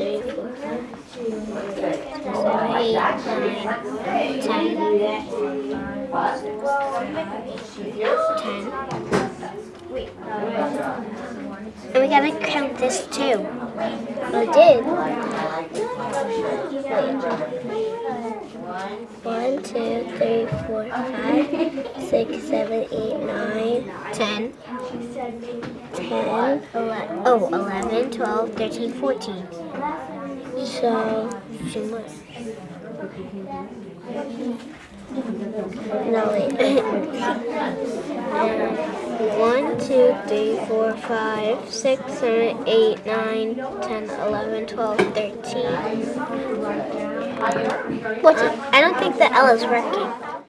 three, four, five, seven, eight, nine, ten, ten. And we gotta count this too. We did. One, two, three, four, five, six, seven, eight, nine, ten. 10, 11, oh, 11, 12, 13, 14. So, two more. No, wait. One, two, three, four, five, six, seven, eight, nine, ten, eleven, twelve, thirteen. Fourteen. I don't think the L is working.